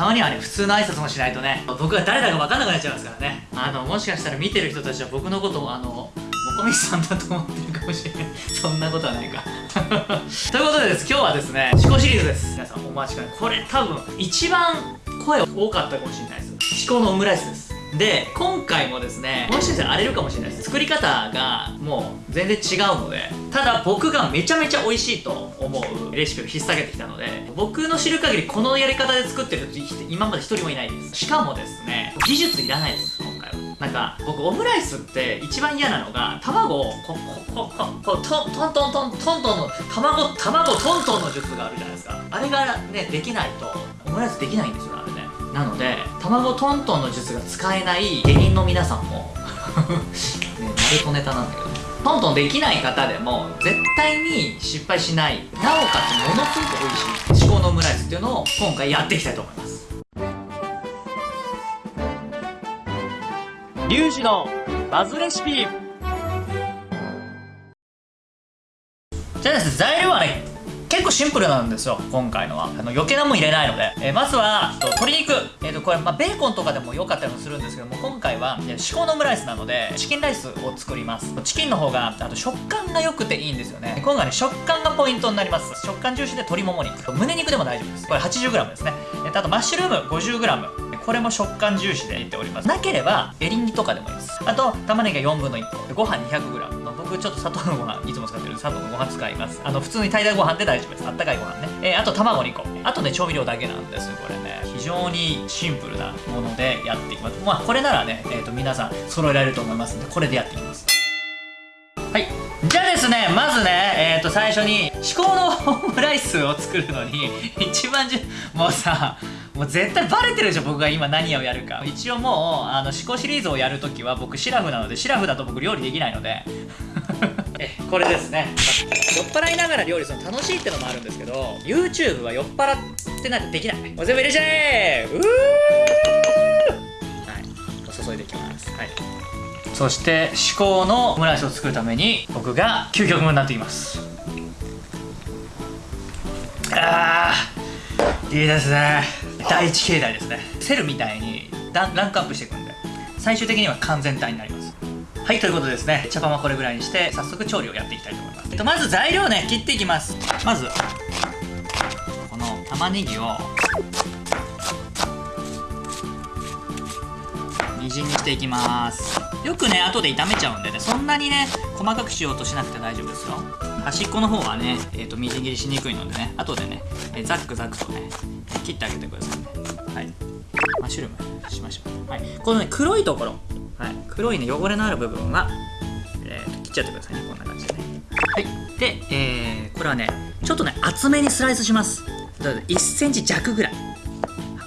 たまにはね普通の挨拶もしないとね僕が誰だか分かんなくなっちゃいますからね。あのもしかしたら見てる人たちは僕のことをあのもこみさんだと思ってるかもしれない。そんなことはないか。ということでです。今日はですね思考シリーズです。皆さんお待ちかね。これ多分一番声多かったかもしれないです。思考のオムライスです。で今回もですねもしかしたら荒れるかもしれないです。作り方がもう全然違うのでただ僕がめちゃめちゃ美味しいと思うレシピを引っ提げてきたので僕の知る限りこのやり方で作ってる人今まで一人もいないです。しかもですね技術いらないです今回は。なんか僕オムライスって一番嫌なのが卵をこここここトントントントントントンの卵卵トントンの術があるじゃないですか。あれがねできないとオムライスできないんですよ。なので卵トントンの術が使えない芸人の皆さんも ねナルトネタなんだけどトントンできない方でも絶対に失敗しないなおかつものすごく美味しい至高のオムライスっていうのを今回やっていきたいと思います。リュウジのバズレシピ。じゃあですね材料はね結構シンプルなんですよ今回のは。あの余計なもん入れないので、えー、まずは鶏肉、えー、とこれ、まあ、ベーコンとかでも良かったりもするんですけども今回は至高のオムライスなのでチキンライスを作ります。チキンの方があと食感が良くていいんですよね。今回ね食感がポイントになります。食感重視で鶏もも肉。胸肉でも大丈夫です。これ 80g ですね。あとマッシュルーム 50g これも食感重視で入れております。なければエリンギとかでもいいです。あと玉ねぎが4分の1個ご飯 200g 僕ちょっと砂糖のご飯いつも使ってる砂糖のご飯使います。あの普通に炊いたご飯で大丈夫です。あったかいご飯ね、えー、あと卵2個あとね調味料だけなんですこれね。非常にシンプルなものでやっていきます。まあこれならね、えーと、皆さん揃えられると思いますんでこれでやっていきます。はい。じゃあですねまずねえっ、ー、と最初に至高のオムライスを作るのに一番じゅもうさもう絶対バレてるでしょ僕が今何をやるか。一応もうあの思考シリーズをやるときは僕シラフなのでシラフだと僕料理できないので。これですね。酔っ払いながら料理するの楽しいってのもあるんですけど YouTube は酔っ払ってないとできない。もう全部入れちゃえうー。はい。注いでいきます。はい。そして至高のオムライスを作るために僕が究極分になっています。あー。いいですね。第一形態ですね。セルみたいにランクアップしていくんで。最終的には完全体になります。はいということですね茶パンはこれぐらいにして早速調理をやっていきたいと思います、えっと、まず材料ね切っていきます。まずこの玉ねぎをみじんにしていきます。よくね後で炒めちゃうんでねそんなにね細かくしようとしなくて大丈夫ですよ。端っこの方はね、えーと、みじん切りしにくいのでね後でね、えー、ザックザクとね切ってあげてくださいね。はい。マッシュルームしましょう。はい。このね黒いところ。はい。黒いね汚れのある部分は、えー、切っちゃってくださいね。こんな感じでね。はい。で、えー、これはねちょっとね厚めにスライスします。1センチ弱ぐらい。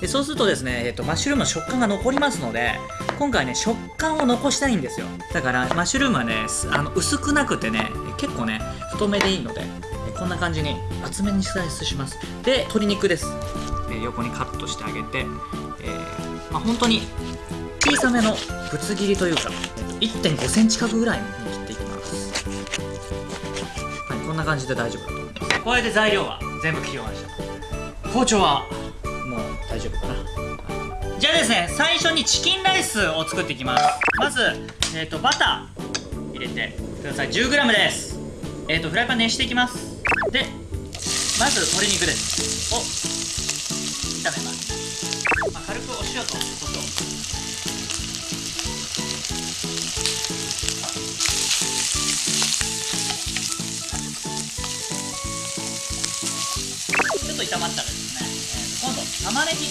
でそうするとですね、えーと、マッシュルームの食感が残りますので今回ね食感を残したいんですよ。だからマッシュルームはねあの薄くなくてね結構ね太めでいいのでこんな感じに厚めにスライスします。で鶏肉です、え、横にカットしてあげて、えー、まあ、本当に小さめのぶつ切りというか、1 5センチ角ぐらいに切っていきます。はいこんな感じで大丈夫だと思います。これで材料は全部切り終わりました。包丁はもう大丈夫かな。じゃあですね最初にチキンライスを作っていきます。まず、えーと、バター入れてください。10g です。えっ、ー、とフライパン熱していきます。でまず鶏肉です。を炒めます、炒まったらですね、えー、今度玉ねぎ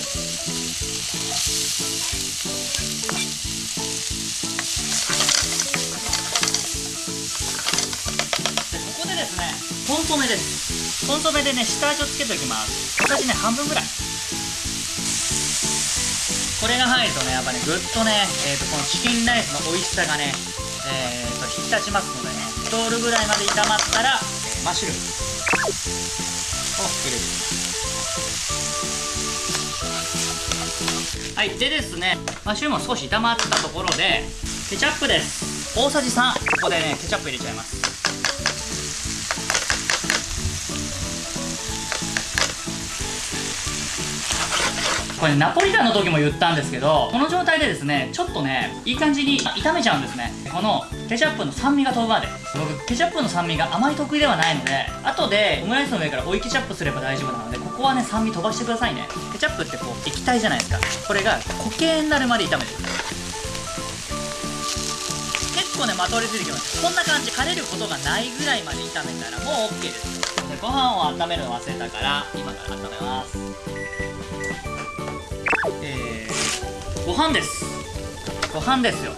コンソメです。コンソメでね。下味をつけておきます。小さじね半分ぐらい。これが入るとねやっぱねぐっとね、えーと、このチキンライスの美味しさがねえーと引き立ちますのでね。通るぐらいまで炒まったらマッシュルームを入れていきますはいでですねマッシュルームも少し炒まったところでケチャップです。大さじ3ここでねケチャップ入れちゃいます。これ、ね、ナポリタンの時も言ったんですけどこの状態でですねちょっとねいい感じに炒めちゃうんですね。このケチャップの酸味が飛ぶまで僕ケチャップの酸味があまり得意ではないので後でオムライスの上から追いケチャップすれば大丈夫なのでここはね酸味飛ばしてくださいね。ケチャップってこう液体じゃないですか。これが固形になるまで炒めてください。結構ねまとわりついてきます。こんな感じ。枯れることがないぐらいまで炒めたらもう OK です。でご飯を温めるの忘れたから今から温めます。えー、ご飯です。ご飯ですよ。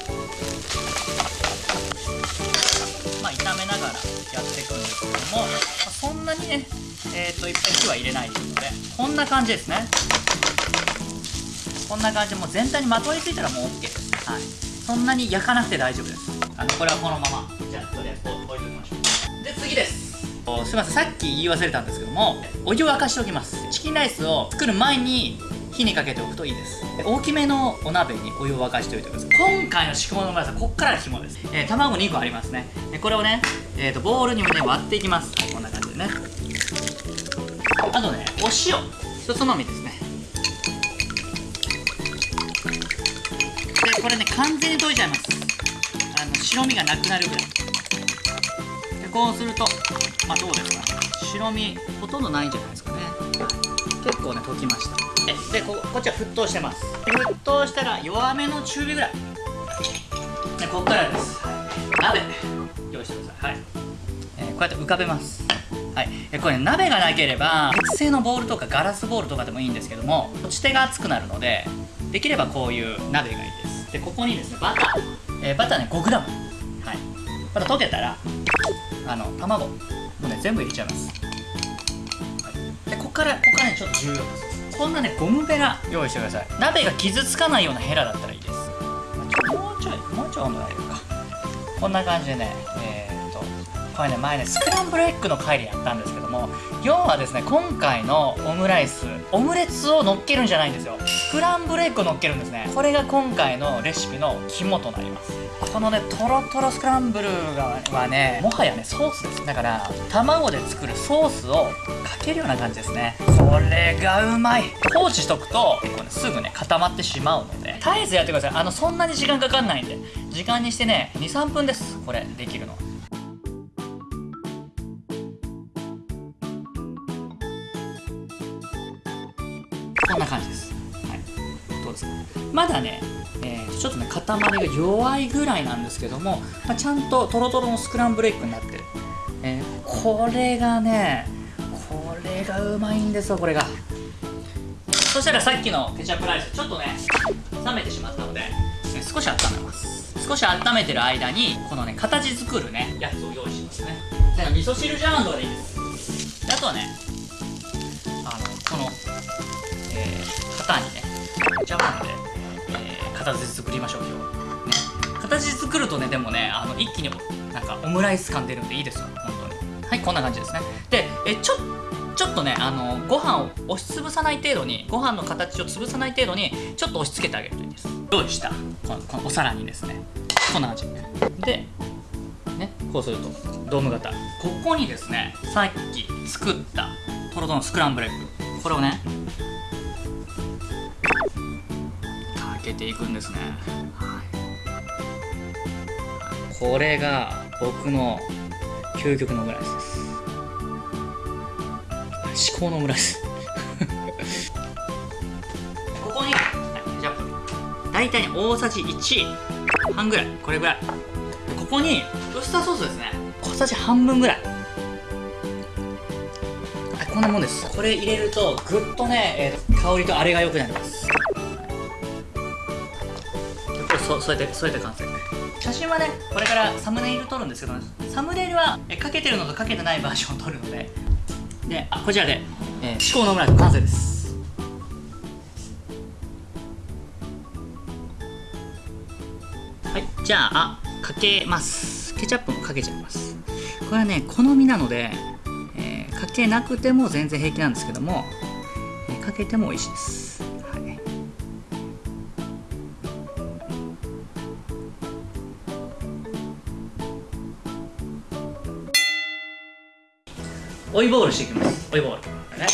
まあ炒めながらやってねえっ、といっぱい火は入れないでいいのでこんな感じですね。こんな感じでもう全体にまとわりついたらもう OK ですはい。そんなに焼かなくて大丈夫です。あのこれはこのまま。じゃあとりあえず置いておきましょう。で次です。すいません。さっき言い忘れたんですけどもお湯を沸かしておきます。チキンライスを作る前に火にかけておくといいです。大きめのお鍋にお湯を沸かしておいてください。今回の仕込みのまずはこっからが肝です、えー、卵2個ありますね。これをね、えーと、ボウルにもね割っていきます、こんな感じ。でね。あとねお塩。一つまみですね。でこれね完全に溶いちゃいます。あの白身がなくなるぐらい。でこうするとまあどうですか。ね白身ほとんどないんじゃないですかね。結構ね溶きました。えでここっちは沸騰してます。沸騰したら弱めの中火ぐらい。でこっからです、鍋用意してください。はい、えー、こうやって浮かべます。はい、えこれ、ね、鍋がなければ鉄製のボウルとかガラスボウルとかでもいいんですけども持ち手が熱くなるのでできればこういう鍋がいいです。でここにですねバター、えー、バターね 5g はい。バター溶けたらあの卵。もうね全部入れちゃいます、はい、でここからここからねちょっと重要です。こんなねゴムベラ用意してください。鍋が傷つかないようなヘラだったらいいです、もうちょいもうちょい温度上げるか。こんな感じでねえー、これね前ねスクランブルエッグの回でやったんですけども要はですね今回のオムライスオムレツを乗っけるんじゃないんですよ。スクランブルエッグを乗っけるんですね。これが今回のレシピの肝となります。このねトロトロスクランブルはねもはやねソースです。だから卵で作るソースをかけるような感じですね。これがうまい。放置しとくと結構ねすぐね固まってしまうので。絶えずやってください。あのそんなに時間かかんないんで。時間にしてね23分です。これできるのこんな感じです。はい。どうですか？まだねえー、ちょっとね塊が弱いぐらいなんですけども、まあ、ちゃんとトロトロのスクランブルエッグになってる、えー、これがねこれがうまいんですよこれが。そしたらさっきのケチャップライスちょっとね冷めてしまったので、ね、少し温めます。少し温めてる間にこのね形作るねやつを用意しますね。味噌汁ジャーンドでいいです。あとはねねジャーンで形作りましょう今日ね。形作るとねでもねあの一気になんかオムライス感出るんでいいですよ。本当に。はいこんな感じですね。でえちょちょっとねあのご飯を押しつぶさない程度にご飯の形を潰さない程度にちょっと押し付けてあげるといいです。用意した？このこのお皿にですねこんな感じでねこうするとドーム型ここにですねさっき作ったトロトロのスクランブルエッグこれをねけていくんですね、はい、これが僕の究極のオムライスです。至高のオムライス。ここに、はい、じゃあ大体大さじ1半ぐらいこれぐらい。ここにウスターソースですね。小さじ半分ぐらい。こんなもんです。これ入れるとぐっとね、えー、香りとあれが良くなりますそそうやってそうやって完成写真はねこれからサムネイル撮るんですけどサムネイルはえかけてるのとかけてないバージョンを撮るので。であこちらで、えー、のオムライス完成です。はいじゃあかけます。ケチャップもかけちゃいます。これはね好みなので、えー、かけなくても全然平気なんですけども、えー、かけても美味しいです追いボールしていきます。追いボール。ね。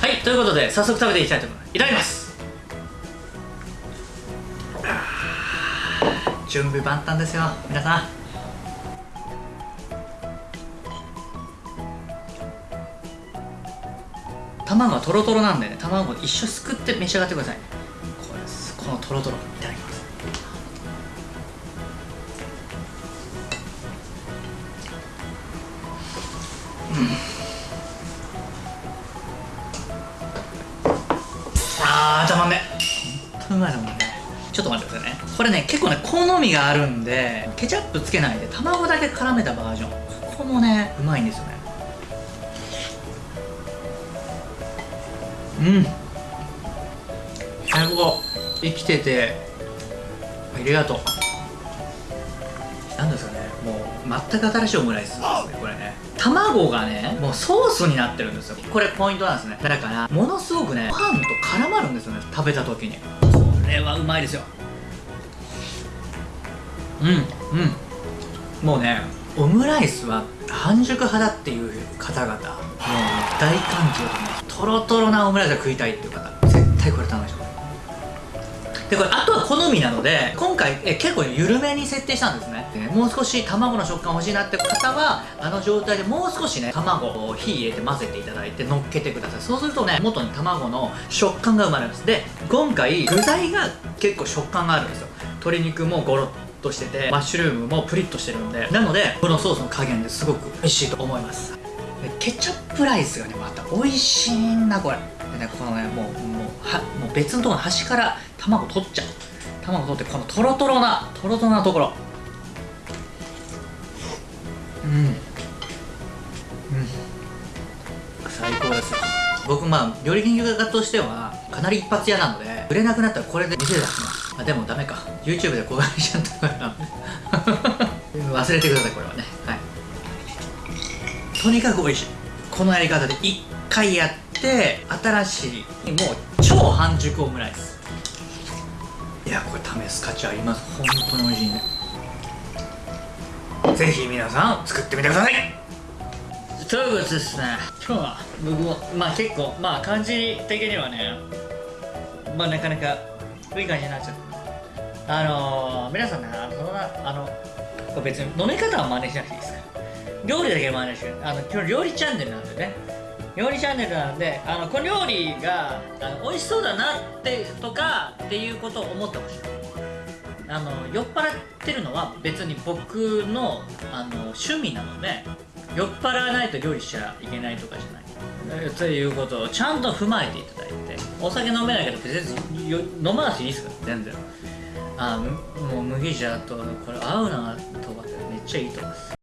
はい。ということで早速食べていきたいと思います。いただきます準備万端ですよ。皆さん。卵はトロトロなんでね卵を一緒すくって召し上がってください。これですこのトロトロいただきます。あーたまん。ね本当うまいだもんね。ちょっと待ってくださいね。これね結構ね好みがあるんでケチャップつけないで卵だけ絡めたバージョン。ここもねうまいんですよね。うん。最高生きててありがとう。なんですかねもう全く新しいオムライス。です卵がねもうソースになってるんですよ。これポイントなんですね。だからものすごくねご飯と絡まるんですよね。食べた時に。これはうまいですよ。うんうん。もうねオムライスは半熟派だっていう方々もう大歓迎と思います。トロトロなオムライスが食いたいっていう方絶対これ頼むでしょでこれあとは好みなので今回え結構緩めに設定したんですね。でもう少し卵の食感欲しいなって方はあの状態でもう少しね卵を火入れて混ぜていただいて乗っけてください。そうするとね元に卵の食感が生まれます。で今回具材が結構食感があるんですよ。鶏肉もゴロッとしててマッシュルームもプリッとしてるんで。なのでこのソースの加減ですごく美味しいと思います。ケチャップライスがねまた美味しいんだこれ。でねこのねもうはもう別のところ端から卵取っちゃう。卵取ってこのトロトロなトロトロなところ。うん。うん。最高です。僕まあ料理研究家としてはかなり一発屋なので売れなくなったらこれで店出します。あでもダメか。YouTube で公開しちゃったから。忘れてくださいこれはね。はい。とにかく美味しい。このやり方で一回やって新しいもう超半熟オムライス。いやこれ試す価値あります。本当に美味しいんでぜひ皆さん作ってみてください。ということですね。今日は僕もまあ結構まあ感じ的にはねまあなかなかいい感じになっちゃった。あのー、皆さんねあのそのなあの別に飲み方は真似しなくていいですから。料理だけ真似してあの今日料理チャンネルなんでね料理チャンネルなんであのこの料理があの美味しそうだなってとかっていうことを思ってほしいあの酔っ払ってるのは別に僕のあの趣味なので酔っ払わないと料理しちゃいけないとかじゃない。ということをちゃんと踏まえていただいてお酒飲めないけど別に飲まなくていいですから全然。あもう麦茶とこれ合うなとかってめっちゃいいと思います。